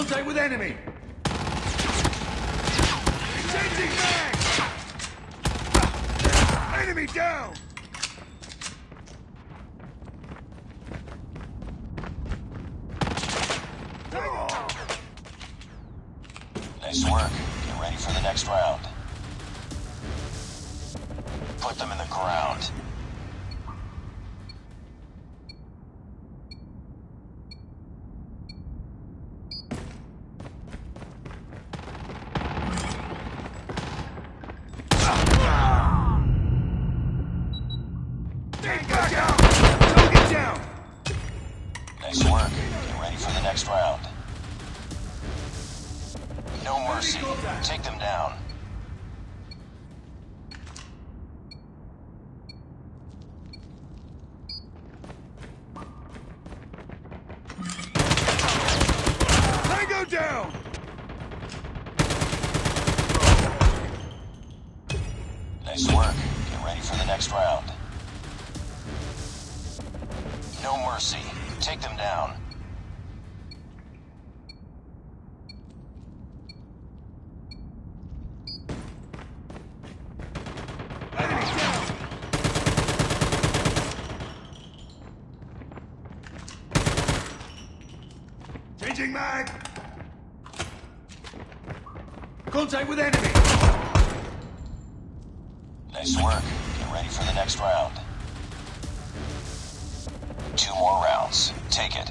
Contact with enemy! Changing mag! Enemy down! Nice work. Get ready for the next round. Put them in the ground. Mercy. Take them down. Changing! Contact with enemy! Nice work. Get ready for the next round. Two more rounds. Take it.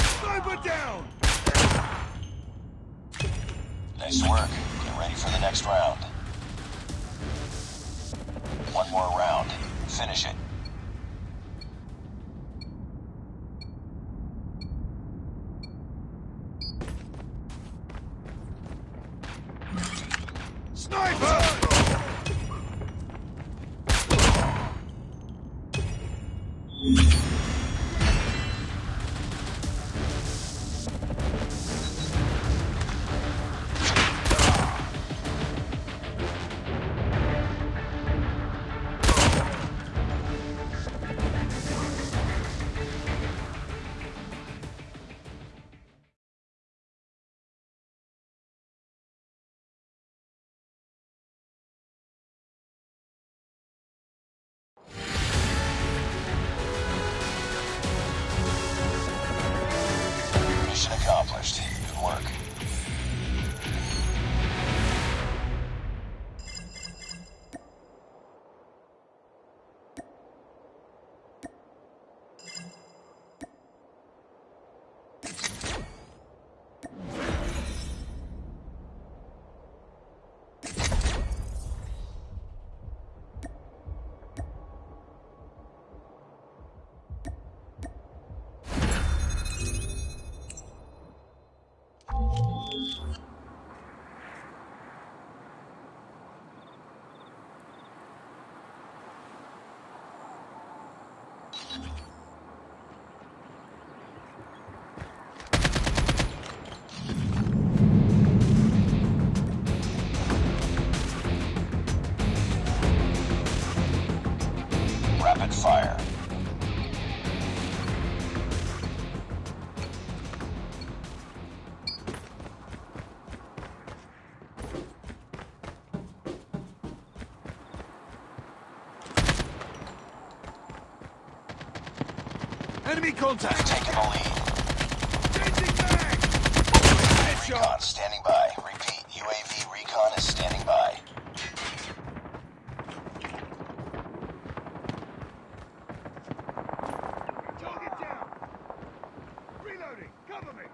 Sniper down! Nice work. Get ready for the next round. One more round. Finish it. Sniper! Enemy contact! Taking the lead. Changing mag! Recon standing by. Repeat. UAV recon is standing by. Target down! Reloading! Cover me!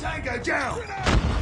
Tango down!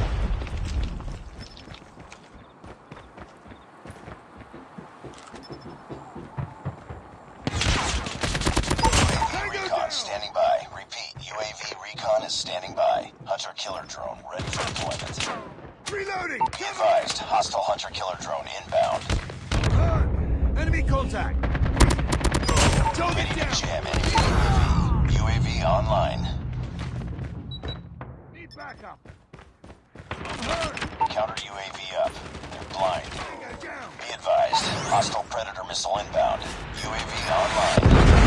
Counter UAV up. They're blind. Be advised. Hostile predator missile inbound. UAV online.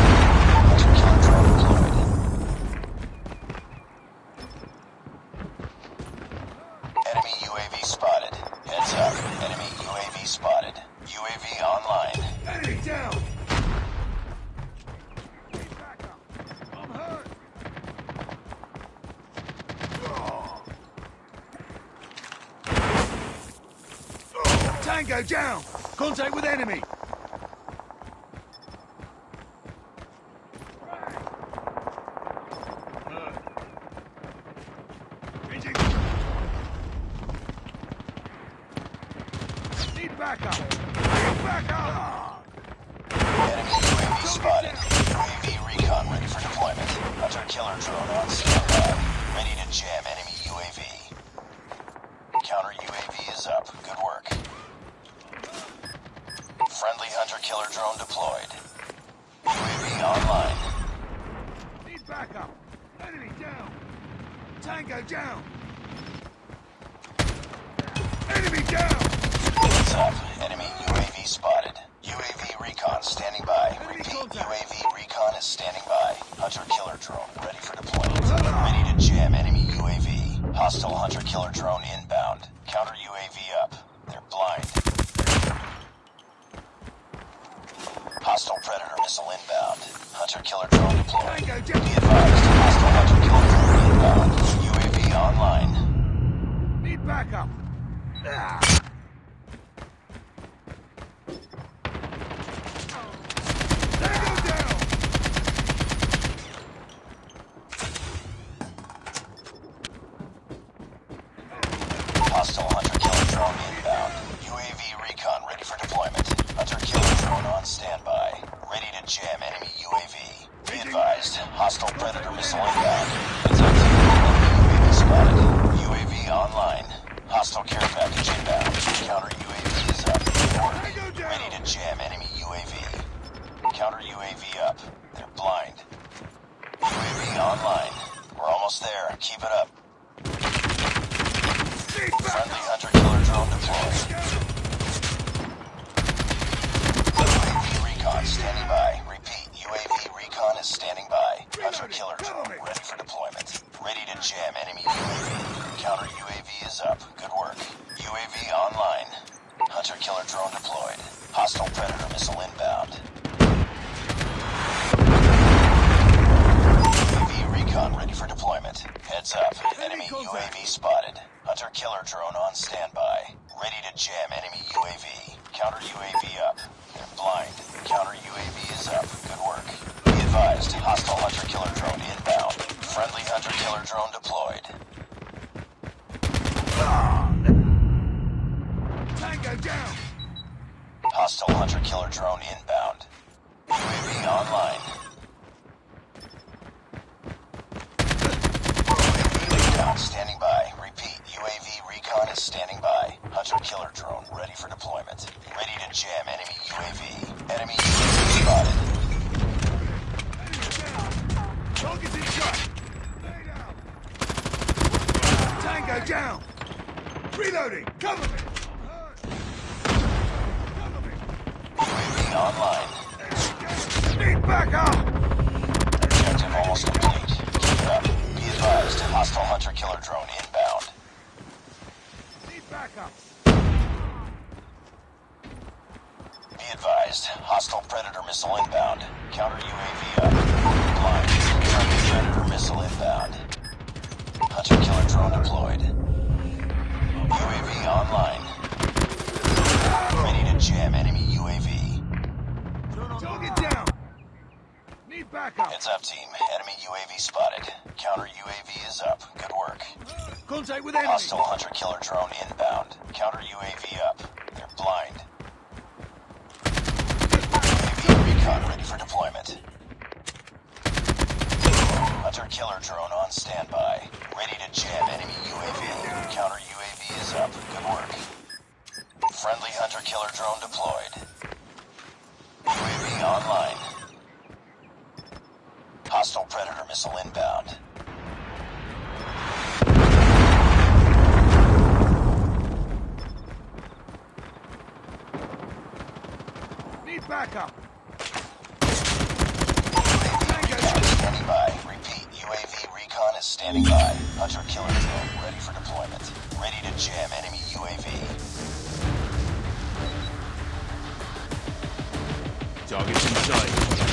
Tango down! Contact with enemy! Killer drone deployed. UAV online. Need backup. Enemy down. Tango down. Enemy down. Heads up. Enemy UAV spotted. UAV recon standing by. Repeat. UAV recon is standing by. Hunter killer drone ready for deployment. Ready to jam enemy UAV. Hostile hunter killer drone inbound. Counter UAV up. missile inbound. Hunter-killer drone deployed. Be advised, hostile hunter-killer drone inbound. UAV online. Need backup. Ah. UAV. Counter UAV up. Blind. Counter UAV is up. Good work. Be advised, hostile hunter-killer drone inbound. Friendly hunter-killer drone deployed. Tango down! Hostile hunter-killer drone inbound. Jam enemy UAV. Enemy advised. Hostile Predator missile inbound. Counter UAV up. Blind. Friendly Predator missile inbound. Hunter killer drone deployed. UAV online. Ready to jam enemy UAV. Target down! Need backup! Heads up, team. Enemy UAV spotted. Counter UAV is up. Good work. Contact with enemy! Hostile hunter killer drone inbound. Counter UAV up. For deployment. Hunter killer drone on standby. Ready to jam enemy UAV. Counter UAV is up. Good work. Friendly hunter killer drone deployed. UAV online. Hostile predator missile inbound. Need backup. UAV recon standing by. Repeat, UAV recon is standing by. Hunter killer drone ready for deployment. Ready to jam enemy UAV. Targets in sight.